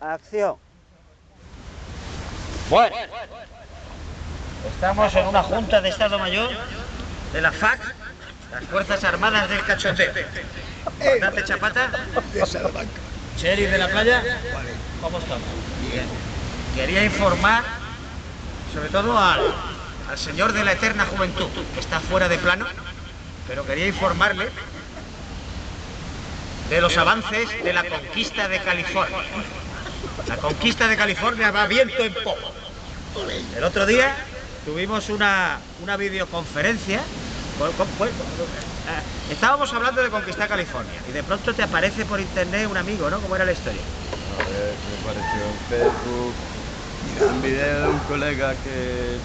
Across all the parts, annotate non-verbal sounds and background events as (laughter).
Acción. Bueno, estamos en una junta de Estado Mayor de la FAC, las Fuerzas Armadas del Cachondeo. Comandante Chapata, de Salamanca. Cheri de la playa, ¿cómo estamos? Bien. Quería informar, sobre todo al, al señor de la eterna juventud, que está fuera de plano, pero quería informarle de los avances de la conquista de California. La conquista de California va viento en poco. El otro día tuvimos una, una videoconferencia. con- con- con- eh, estábamos hablando de conquistar California y de pronto te aparece por internet un amigo, ¿no? ¿Cómo era la historia? A ver, me apareció en Facebook un video de un colega que,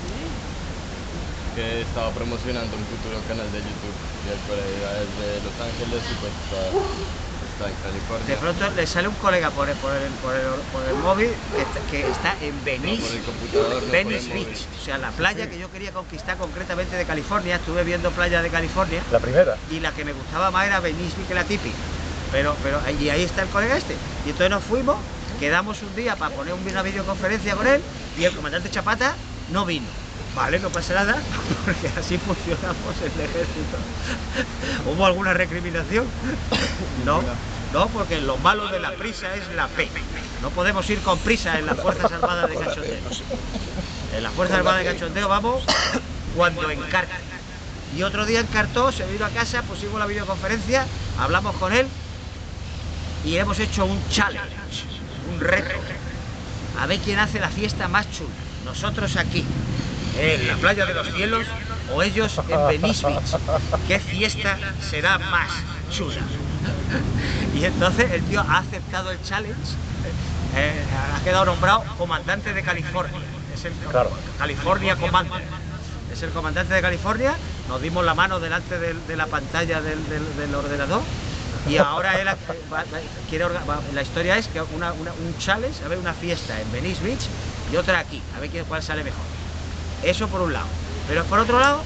que estaba promocionando un futuro canal de YouTube y el colega es de Los Ángeles y pues. De pronto le sale un colega por el, por el, por el, por el móvil que está, que está en No Venice, por el computador, no por Venice móvil. Beach, o sea, la playa que yo quería conquistar concretamente de California. Estuve viendo playa de California La primera. y la que me gustaba más era Venice Beach que la típica. Pero, pero y ahí está el colega este. Y entonces nos fuimos, quedamos un día para poner una videoconferencia con él y el comandante Chapata no vino. Vale, no pasa nada, (laughs) porque así funcionamos el ejército. (laughs) ¿Hubo alguna recriminación? (coughs) No, no, porque lo malo de la prisa es la P. No podemos ir con prisa en las Fuerzas Armadas de Cachondeo. En las Fuerzas Armadas de Cachondeo vamos cuando encarta. Y otro día encartó, se vino a casa, pusimos la videoconferencia, hablamos con él y hemos hecho un challenge, un reto. A ver quién hace la fiesta más chula. Nosotros aquí, en la playa de los cielos, o ellos en Venice Beach. ¿Qué fiesta será más chula? Y entonces el tío ha aceptado el challenge, eh, ha quedado nombrado comandante de California. Es el Claro. California Commander. Es el comandante de California. Nos dimos la mano delante del- de la pantalla del, del- del ordenador. Y ahora él va- quiere va- la historia es que una, una- un challenge, a ver, una fiesta en Venice Beach y otra aquí, a ver cuál sale mejor. Eso por un lado. Pero por otro lado,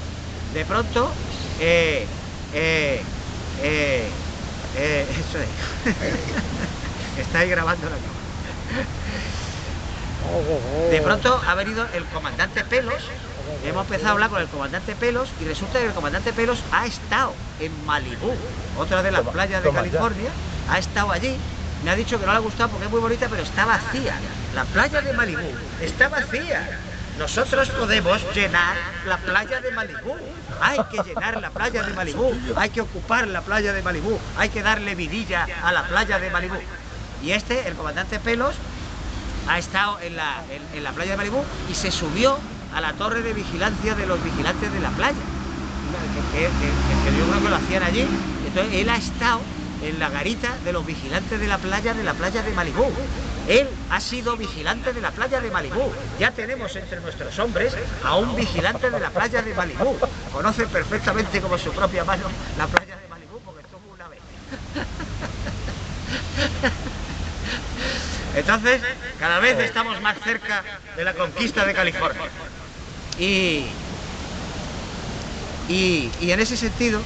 de pronto, eh, eh, eh, eh, (laughs) eso es. (laughs) Está ahí grabando la cámara. De pronto ha venido el comandante Pelos, hemos empezado a hablar con el comandante Pelos y resulta que el comandante Pelos ha estado en Malibú, otra de las playas de. California, ha estado allí, me ha dicho que no le ha gustado porque es muy bonita, pero está vacía. La playa de Malibú está vacía. Nosotros podemos llenar la playa de Malibú. Hay que llenar la playa de Malibú. Hay que ocupar la playa de Malibú. Hay que darle vidilla a la playa de Malibú. Y este, el comandante Pelos, ha estado en la, en, la playa de Malibú y se subió a la torre de vigilancia de los vigilantes de la playa. Que, que- que- que- yo lo hacían allí. Entonces él ha estado en la garita de los vigilantes de la playa de la playa de Malibú. Él ha sido vigilante de la playa de Malibú. Ya tenemos entre nuestros hombres a un vigilante de la playa de Malibú. Conoce perfectamente como su propia mano la playa de Malibú porque estuvo una vez. Entonces, cada vez estamos más cerca de la conquista de California. Y, y, y en ese sentido,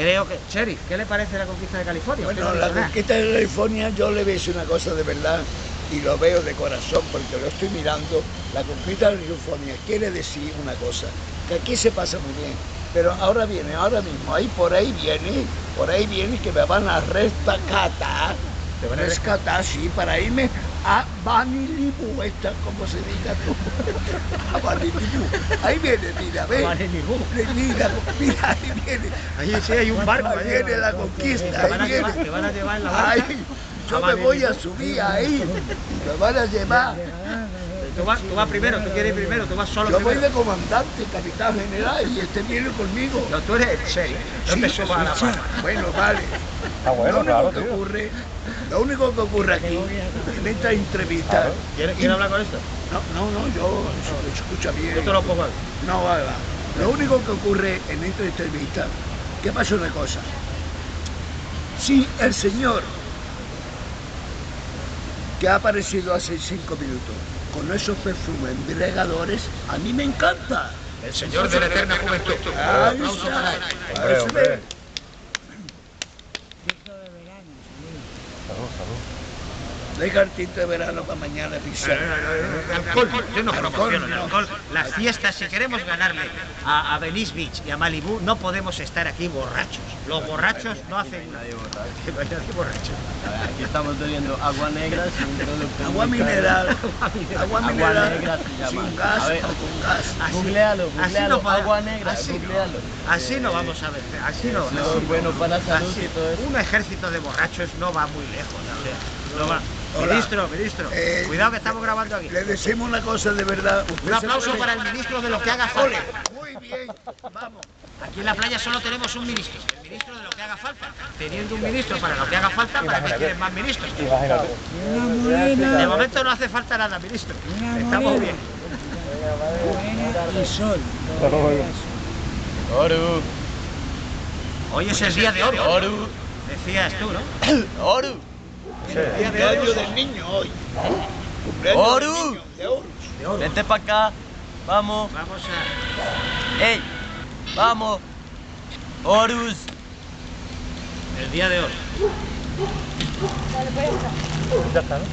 creo que... Sheriff, ¿qué le parece la conquista de California? Bueno, no la conquista de California yo le decir una cosa de verdad y lo veo de corazón porque lo estoy mirando. La conquista de California quiere decir una cosa, que aquí se pasa muy bien, pero ahora viene, ahora mismo, ahí por ahí viene, por ahí viene que me van a rescatar, ¿Te van a rescatar, sí, para irme a Banilibu, esta, como se diga tú, a Banilibu. Ahí viene, mira, ve. Mira, mira, ahí viene. Ahí sí hay un barco. Ahí allí. viene la conquista, ahí viene. te van a llevar en la barca. Ay, yo me voy a subir ahí, me van a llevar. Tú vas, tú vas primero, tú quieres ir primero, tú vas solo Yo voy primero. de comandante, capitán general, y este viene conmigo. No, tú eres el sheriff. No Sí, te subas a la. Bueno, vale. Ah, bueno, lo único claro, que tío. ocurre, lo único que ocurre aquí, en esta entrevista. Claro. ¿Quieres, quieres hablar con esto? No, no, no, yo escucha bien. Yo te lo pongo. No, va, va. Lo único que ocurre en esta entrevista, que pasa una cosa. Si el señor que ha aparecido hace cinco minutos con esos perfumes embriagadores, a mí me encanta. El señor de la eterna juventud. Ahí está. para él. Hombre, Eso hombre. ve. Salud, salud. Deja el tinto de verano para mañana pisar. Alcohol, yo no Alcohol, promociono el no. alcohol. Las fiestas, si queremos ganarle a, a Venice Beach y a Malibu, no podemos estar aquí borrachos. Los borrachos no hacen Nadie borracho. (laughs) no Aquí estamos bebiendo agua negra sin producto. Agua mineral. Agua Agua mineral. negra se llama. Sin gas ver. o con gas. Así- Googlealo, así googlealo, no podemos- agua negra, así no. googlealo. Así no Eh, vamos a ver, así no. así es bueno para la salud así- y todo eso. Un ejército de borrachos no va muy lejos. o sea, no va. Hola. Ministro, ministro, Eh, cuidado que estamos grabando aquí. Le decimos una cosa de verdad. Un aplauso para el ministro de lo que haga falta. Muy bien, vamos. Aquí en la playa solo tenemos un ministro, el ministro de lo que haga falta. Teniendo un ministro para lo que haga falta, ¿para qué quieren más ministros? De momento no hace falta nada, ministro. Estamos bien. Oru, Hoy es el día de oro, Oru, decías tú, ¿no? Oru, Cumpleaños del niño hoy. Cumpleaños del Oru. niño, de Horus. De oro. vente para acá. Vamos, Vamos a... ey, vamos. Horus. El día de oro. Ya está, ¿no?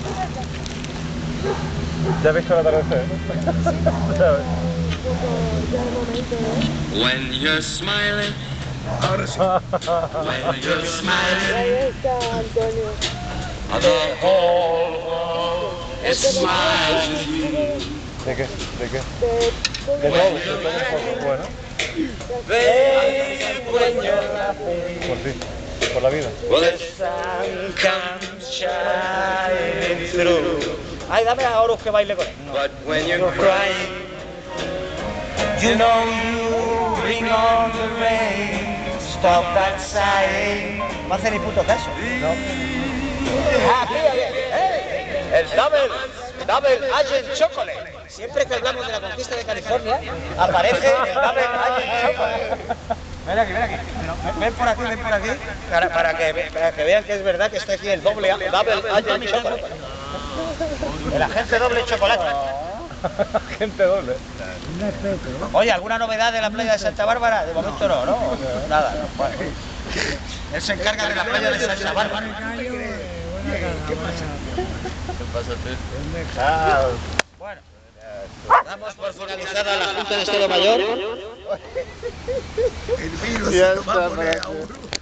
Ya has visto el atardecer, ¿no? ¿Sabes? When you're smiling, Ahora (laughs) sí. When you're smiling, Ahí está Antonio. The whole world is smiling. ¿De qué? ¿De qué? De, De todo, de todo un poco. Bueno, Babe, when you're laughing, por ti, por la vida. well, the sun comes shining through. Ay, dame a Horus que baile con él. But when you're crying, you know you bring on the rain. Stop that sighing. No hace ni puto caso. No. El Double, Double Agent Chocolate. Siempre que hablamos de la conquista de California, aparece el Double Agent Chocolate. Ven aquí, ven aquí. Ven- por aquí, ven por aquí. Para, para que, para que vean que es verdad que está aquí el doble, Double Agent Chocolate. El agente doble chocolate. Gente doble. Oye, ¿alguna novedad de la playa de Santa Bárbara? De momento no, ¿no? Nada, no. Él se encarga de la playa de Santa Bárbara. ¿Qué pasa, tú? Ah, Bueno, damos por finalizada la Junta de Estado Mayor. El vino se lo va a poner a Horus.